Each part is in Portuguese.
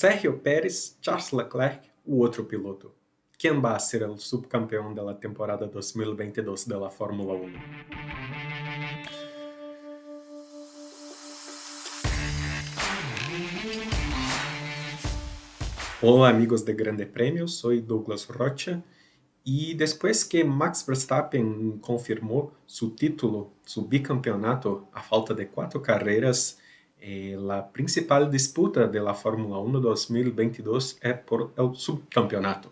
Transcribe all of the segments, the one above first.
Sergio Pérez, Charles Leclerc, o outro piloto. Quem vai ser o subcampeão da temporada 2022 da Fórmula 1? Olá amigos de Grande Prêmio, sou Douglas Rocha e depois que Max Verstappen confirmou seu título, seu bicampeonato, a falta de quatro carreiras, eh, a principal disputa da Fórmula 1 2022 é por o subcampeonato.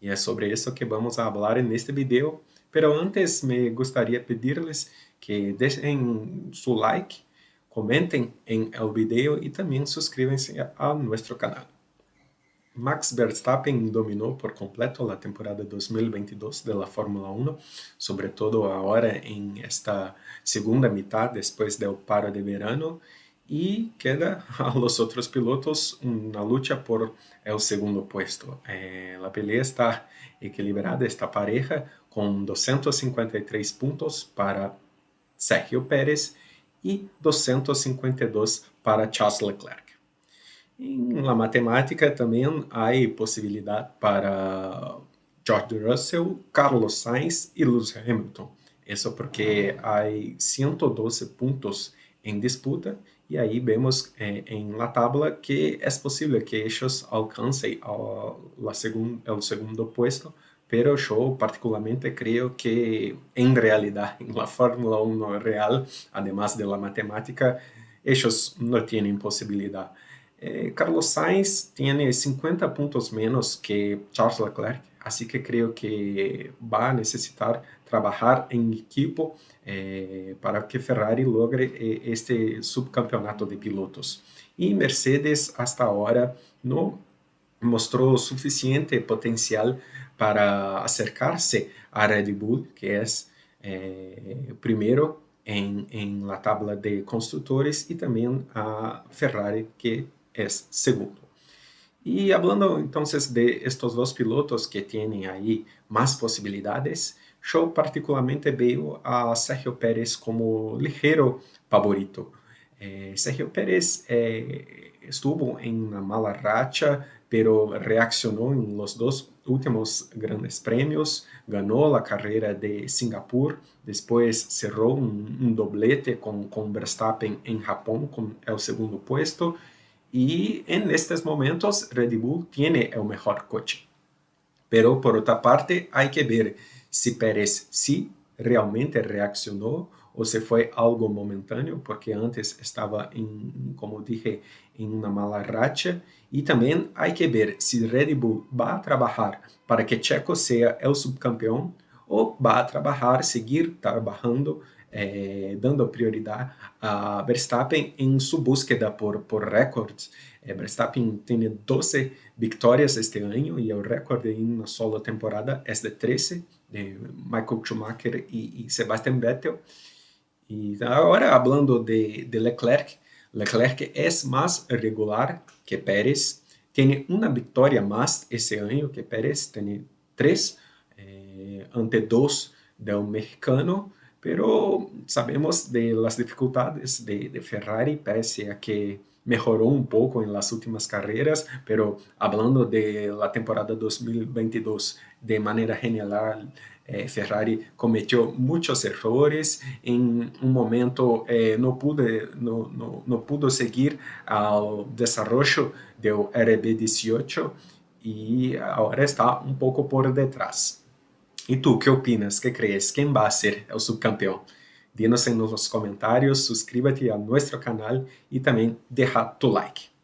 E é sobre isso que vamos falar neste vídeo. Pero antes me gostaria pedir-lhes que deixem seu like, comentem em el vídeo e também suscríbanse a nosso canal. Max Verstappen dominou por completo a temporada 2022 da Fórmula 1, sobretudo agora em esta segunda metade, depois do paro de verano, e queda a los outros pilotos na luta por o segundo puesto. Eh, a pelea está equilibrada, está pareja, com 253 pontos para Sergio Pérez e 252 para Charles Leclerc. Em la matemática também há possibilidade para George Russell, Carlos Sainz e Lewis Hamilton. Isso porque há 112 pontos em disputa e aí vemos eh, em la tabla que é possível que eles alcancem o segundo, segundo puesto, pero eu particularmente creio que em realidade, em la Fórmula 1 real, además de la matemática, eles não têm possibilidade. Eh, Carlos Sainz tem 50 pontos menos que Charles Leclerc, assim que creio que vai necessitar trabalhar em equipo eh, para que Ferrari logre eh, este subcampeonato de pilotos. E Mercedes, hasta agora, não mostrou suficiente potencial para acercar-se a Red Bull, que é eh, primeiro em, em la tabla de construtores, e também a Ferrari, que é segundo. E hablando então de estes dois pilotos que têm aí mais possibilidades, eu particularmente vejo a Sergio Pérez como ligeiro favorito. Eh, Sergio Pérez eh, estuvo em uma mala racha, pero reaccionou em los dois últimos grandes prêmios, ganhou a carreira de Singapur, depois cerrou um, um doblete com, com Verstappen em Japão com o segundo puesto, y en estos momentos Red Bull tiene el mejor coche. Pero por otra parte hay que ver si Pérez sí realmente reaccionó o se fue algo momentáneo, porque antes estaba, en, como dije, en una mala racha. Y también hay que ver si Red Bull va a trabajar para que Checo subcampeón o va a trabajar, seguir trabajando eh, dando prioridade a Verstappen em sua búsqueda por, por recordes. Eh, Verstappen tem 12 vitórias este ano e o recorde em uma sola temporada é de 13, de Michael Schumacher e, Sebastian Vettel. E agora, falando de, de Leclerc, Leclerc é mais regular que Pérez, tem uma vitória mais esse ano que Pérez, tem três, eh, ante dois do mexicano, pero sabemos de las dificultades de, de Ferrari, pese a que mejoró un poco en las últimas carreras, pero hablando de la temporada 2022 de manera general, eh, Ferrari cometió muchos errores, en un momento eh, no, pude, no, no, no, pudo seguir al desarrollo del RB18 y ahora está un poco por detrás. E tu, que opinas? Que crees? Quem vai ser o subcampeão? Dinos nos comentários, suscríbete a nosso canal e também deixa tu like.